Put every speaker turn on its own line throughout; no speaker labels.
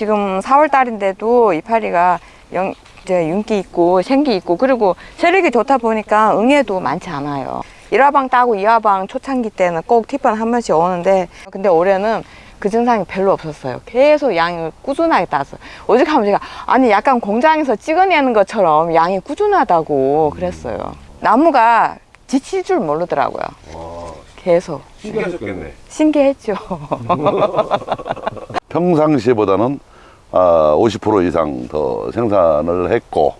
지금 4월 달인데도 이파리가 영, 이제 윤기 있고 생기 있고 그리고 세력이 좋다 보니까 응애도 많지 않아요. 1화방 따고 2화방 초창기 때는 꼭 티판 한 번씩 오는데 근데 올해는 그 증상이 별로 없었어요. 계속 양을 꾸준하게 땄어요. 오죽하면 제가 아니 약간 공장에서 찍어내는 것처럼 양이 꾸준하다고 그랬어요. 나무가 지칠 줄 모르더라고요.
와,
계속
신기하셨겠네.
신기했죠.
평상시보다는 아, 50% 이상 더 생산을 했고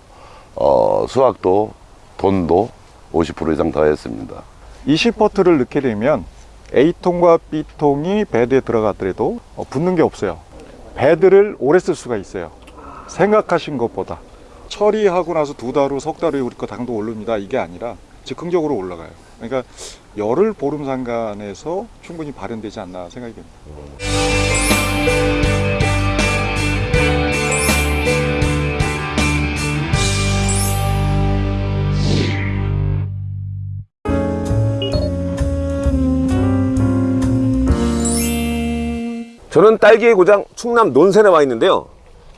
어, 수확도 돈도 50% 이상 더 했습니다.
20퍼트를 넣게 되면 A통과 B통이 배드에 들어갔더라도 어, 붙는 게 없어요. 배드를 오래 쓸 수가 있어요. 생각하신 것보다. 처리하고 나서 두 달 후, 석 달 후에 우리 거 당도 오릅니다. 이게 아니라 즉흥적으로 올라가요. 그러니까 열흘 보름 상간에서 충분히 발현되지 않나 생각이 됩니다.
저는 딸기의 고장 충남 논산에 와 있는데요.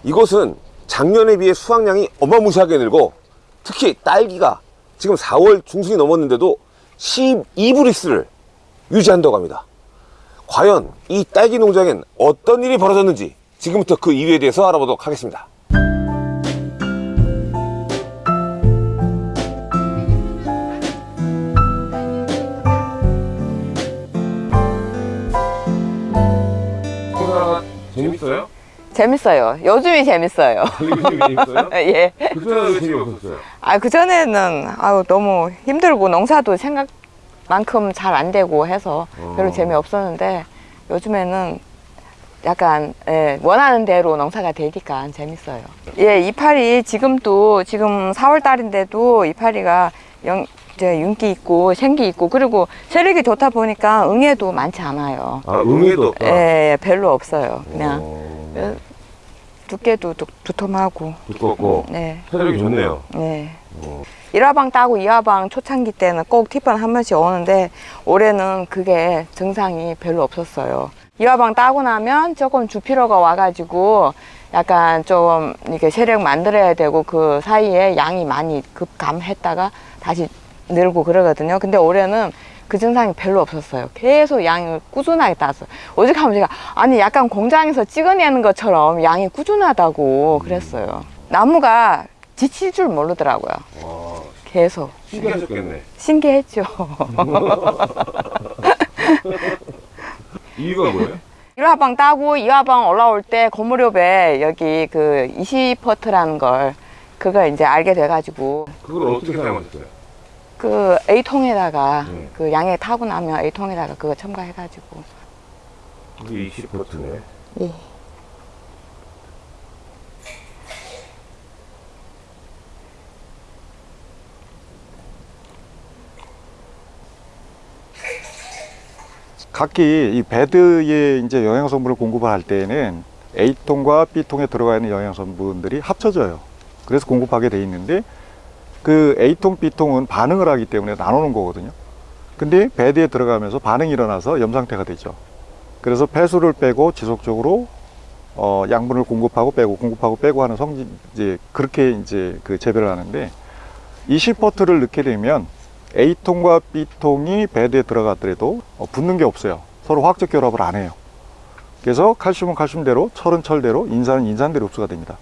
이곳은 작년에 비해 수확량이 어마무시하게 늘고 특히 딸기가 지금 4월 중순이 넘었는데도 12브릭스를 유지한다고 합니다. 과연 이 딸기 농장엔 어떤 일이 벌어졌는지 지금부터 그 이유에 대해서 알아보도록 하겠습니다. 재밌어요?
재밌어요. 요즘이 재밌어요. 예.
그전에 왜 재미없었어요?
아, 그전에는 아유, 너무 힘들고 농사도 생각만큼 잘 안 되고 해서 별로
어.
재미없었는데 요즘에는 약간 예, 원하는 대로 농사가 되니까 재밌어요. 예, 이파리 지금도 지금 4월 달인데도 이파리가 영, 이제 윤기 있고 생기 있고 그리고 세력이 좋다 보니까 응애도 많지 않아요.
아, 응애도 없다.
예, 별로 없어요. 그냥
어,
예, 두께도 두, 두툼하고
두껍고
네.
체력이 좋네요.
네.
어.
1화방 따고 2화방 초창기 때는 꼭 티판 한 번씩 오는데 올해는 그게 증상이 별로 없었어요. 2화방 따고 나면 조금 주피로가 와가지고 약간 좀 이렇게 세력 만들어야 되고 그 사이에 양이 많이 급감했다가 다시 늘고 그러거든요. 근데 올해는 그 증상이 별로 없었어요. 계속 양을 꾸준하게 땄어요. 오죽하면 제가 아니 약간 공장에서 찍어내는 것처럼 양이 꾸준하다고 그랬어요. 나무가 지칠 줄 모르더라고요.
와,
계속
신기하셨겠네.
신기했죠.
이유가 뭐예요?
1화방 따고 2화방 올라올 때 고무렵에 여기 그 20퍼트라는 걸 그거 이제 알게 돼가지고
그걸 어떻게 사용하셨어요?
그 A통에다가
네.
그 양에 타고 나면 A통에다가 그거 첨가해가지고
그게 20%네.
예.
각기 이 배드에 이제 영양 성분을 공급을 할 때에는 A통과 B통에 들어가 있는 영양 성분들이 합쳐져요. 그래서 공급하게 돼 있는데 그 A통, B통은 반응을 하기 때문에 나누는 거거든요. 근데 배드에 들어가면서 반응이 일어나서 염 상태가 되죠. 그래서 폐수를 빼고 지속적으로 어, 양분을 공급하고 빼고 공급하고 빼고 하는 성질 이제 그렇게 이제 그 재배를 하는데 20퍼트를 넣게 되면 A통과 B통이 배드에 들어갔더라도 어, 붙는 게 없어요. 서로 화학적 결합을 안 해요. 그래서 칼슘은 칼슘대로, 철은 철대로, 인산은 인산대로 흡수가 됩니다.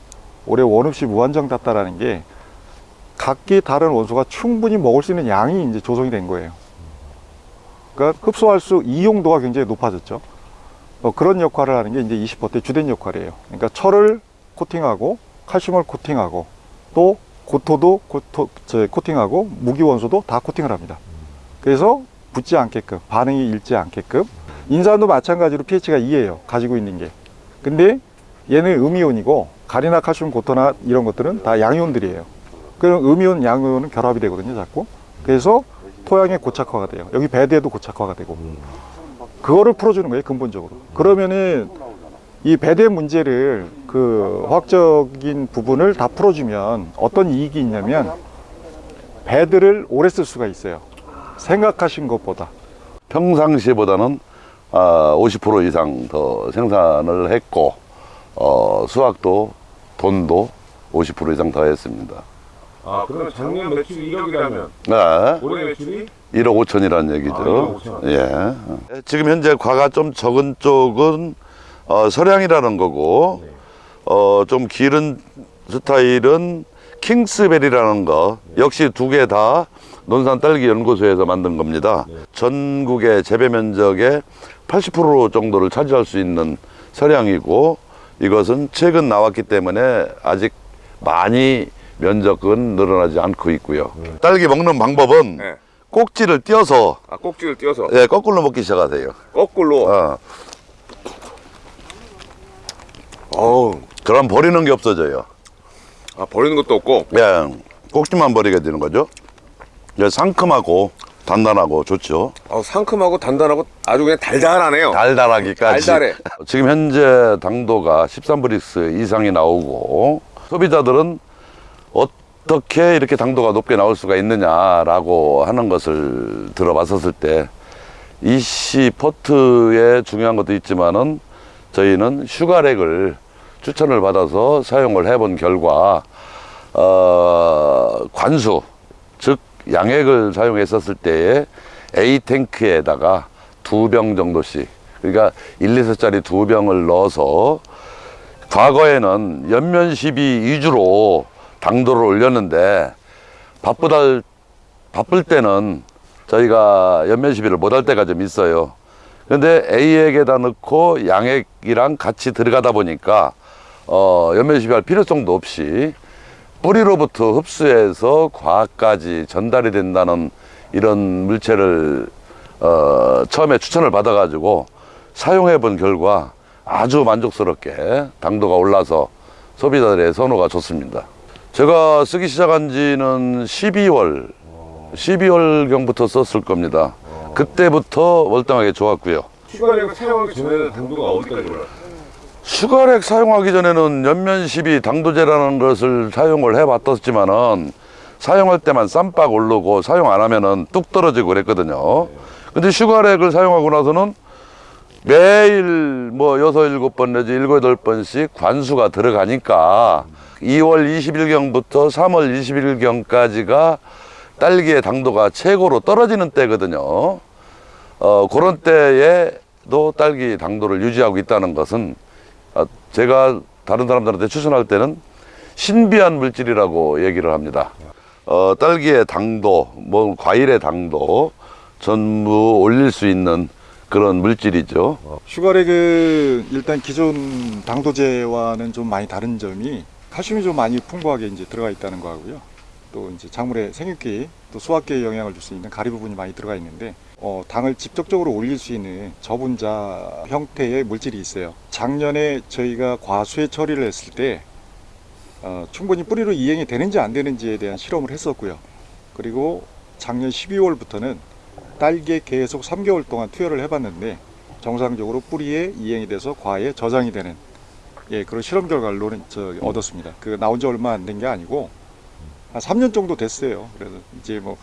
올해 원흡시 무한정 땄다라는 게 각기 다른 원소가 충분히 먹을 수 있는 양이 이제 조성이 된 거예요. 그러니까 흡수할 수 이용도가 굉장히 높아졌죠. 어, 그런 역할을 하는 게 이제 20퍼트의 주된 역할이에요. 그러니까 철을 코팅하고 칼슘을 코팅하고 또 고토도 고토, 저, 코팅하고 무기원소도 다 코팅을 합니다. 그래서 붙지 않게끔 반응이 잃지 않게끔 인산도 마찬가지로 pH가 2예요. 가지고 있는 게. 근데 얘는 음이온이고 가리나 칼슘 고토나 이런 것들은 다 양이온들이에요. 그럼 음이온 양이온은 결합이 되거든요. 자꾸. 그래서 토양의 고착화가 돼요. 여기 배드에도 고착화가 되고. 그거를 풀어주는 거예요. 근본적으로. 그러면은 이 배대 문제를 그 화학적인 부분을 다 풀어주면 어떤 이익이 있냐면 배드를 오래 쓸 수가 있어요. 생각하신 것보다.
평상시보다는 아, 50% 이상 더 생산을 했고 어, 수확도 돈도 50% 이상 더 했습니다.
아, 그러면 작년 매출이 1억이라면
네.
올해 매출이
1억 5천이라는 얘기죠.
아, 1억 5천.
예. 지금 현재 과가 좀 적은 쪽은 어, 서량이라는 거고, 어, 좀 길은 스타일은 킹스베리라는 거, 역시 두 개 다 논산 딸기 연구소에서 만든 겁니다. 전국의 재배 면적의 80% 정도를 차지할 수 있는 서량이고, 이것은 최근 나왔기 때문에 아직 많이 면적은 늘어나지 않고 있고요. 딸기 먹는 방법은
네.
꼭지를 띄어서
아, 꼭지를 띄어서
예, 거꾸로 먹기 시작하세요.
거꾸로
어,
어우,
그럼 버리는 게 없어져요.
아, 버리는 것도 없고
예, 꼭지만 버리게 되는 거죠. 예, 상큼하고 단단하고 좋죠.
아, 상큼하고 단단하고 아주 그냥 달달하네요.
달달하기까지.
달달해.
지금 현재 당도가 13브릭스 이상이 나오고 소비자들은 어떻게 이렇게 당도가 높게 나올 수가 있느냐라고 하는 것을 들어봤었을 때 이씨 포트에 중요한 것도 있지만은 저희는 슈가렉을 추천을 받아서 사용을 해본 결과 어, 관수 즉 양액을 사용했었을 때에 A 탱크에다가 두 병 정도씩 그러니까 1, 2리터짜리 두 병을 넣어서 과거에는 연면 시비 위주로 당도를 올렸는데 바쁘다 바쁠 때는 저희가 연면 시비를 못 할 때가 좀 있어요. 근데 A액에다 넣고 양액이랑 같이 들어가다 보니까 어, 연면 시비할 필요성도 없이 뿌리로부터 흡수해서 과까지 전달이 된다는 이런 물체를 어, 처음에 추천을 받아 가지고 사용해 본 결과 아주 만족스럽게 당도가 올라서 소비자들의 선호가 좋습니다. 제가 쓰기 시작한 지는 12월, 12월경부터 썼을 겁니다. 그때부터 월등하게 좋았고요.
슈가렉을 사용하기 전에는 당도가 어디까지 올라요?
슈가렉 사용하기 전에는 엽면시비 당도제라는 것을 사용을 해봤었지만 은 사용할 때만 쌈박 오르고 사용 안 하면 은 뚝 떨어지고 그랬거든요. 근데 슈가렉을 사용하고 나서는 매일 뭐 여섯 일곱 번 내지 일곱 여덟 번씩 관수가 들어가니까 2월 20일경부터 3월 20일경까지가 딸기의 당도가 최고로 떨어지는 때거든요. 어, 그런 때에도 딸기 당도를 유지하고 있다는 것은 아, 제가 다른 사람들한테 추천할 때는 신비한 물질이라고 얘기를 합니다. 어, 딸기의 당도, 뭐 과일의 당도 전부 올릴 수 있는 그런 물질이죠.
슈가렉은 일단 기존 당도제와는 좀 많이 다른 점이 칼슘이 좀 많이 풍부하게 이제 들어가 있다는 거하고요. 또 이제 작물의 생육기 또 수확기에 영향을 줄 수 있는 가리 부분이 많이 들어가 있는데 어, 당을 직접적으로 올릴 수 있는 저분자 형태의 물질이 있어요. 작년에 저희가 과수의 처리를 했을 때 어, 충분히 뿌리로 이행이 되는지 안 되는지에 대한 실험을 했었고요. 그리고 작년 12월부터는 딸기에 계속 3개월 동안 투여를 해봤는데 정상적으로 뿌리에 이행이 돼서 과에 저장이 되는 예 그런 실험 결과를 저, 얻었습니다. 그 나온 지 얼마 안 된 게 아니고 한 3년 정도 됐어요. 그래서 이제 뭐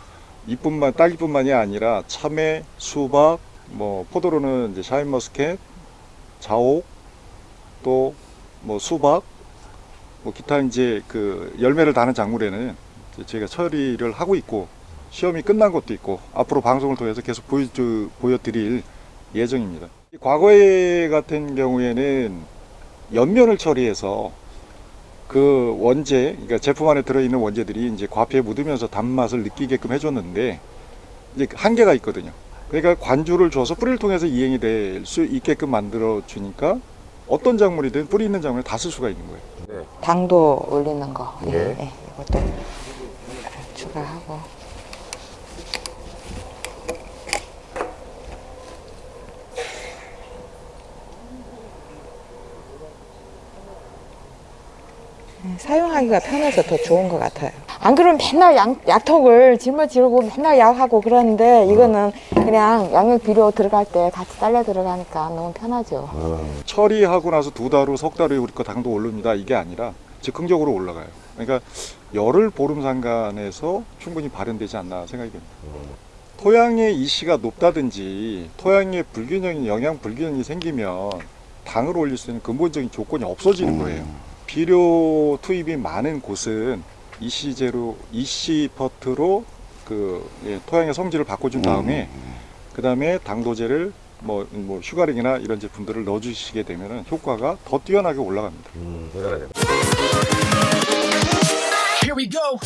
이뿐만 딸기뿐만이 아니라 참외, 수박, 뭐 포도로는 이제 샤인머스켓, 자옥, 또 뭐 수박, 뭐 기타 이제 그 열매를 다는 작물에는 저희가 처리를 하고 있고 시험이 끝난 것도 있고 앞으로 방송을 통해서 계속 보여 보여 드릴 예정입니다. 과거에 같은 경우에는 연면을 처리해서 그 원재, 그러니까 제품 안에 들어있는 원재들이 이제 과피에 묻으면서 단맛을 느끼게끔 해줬는데 이제 한계가 있거든요. 그러니까 관주를 줘서 뿌리를 통해서 이행이 될 수 있게끔 만들어 주니까 어떤 작물이든 뿌리 있는 작물에 다쓸 수가 있는 거예요.
당도 올리는 거. 예.
예.
예, 이것도 추가하고. 사용하기가 편해서 더 좋은 것 같아요. 안 그러면 맨날 양, 약통을 짊어지고 맨날 약하고 그러는데 이거는 그냥 양육 비료 들어갈 때 같이 딸려 들어가니까 너무 편하죠.
처리하고 나서 두 달 후, 석 달 후에 우리 거 당도 오릅니다. 이게 아니라 즉흥적으로 올라가요. 그러니까 열흘 보름 상간에서 충분히 발현되지 않나 생각이 됩니다. 토양의 이시가 높다든지 토양의 불균형이 영양 불균형이 생기면 당을 올릴 수 있는 근본적인 조건이 없어지는 거예요. 비료 투입이 많은 곳은 EC제로 EC퍼트로 그 예, 토양의 성질을 바꿔준 다음에 그 다음에 당도제를 뭐, 뭐 슈가렉이나 이런 제품들을 넣어주시게 되면은 효과가 더 뛰어나게 올라갑니다.
음, 대단하네요.
Here we go.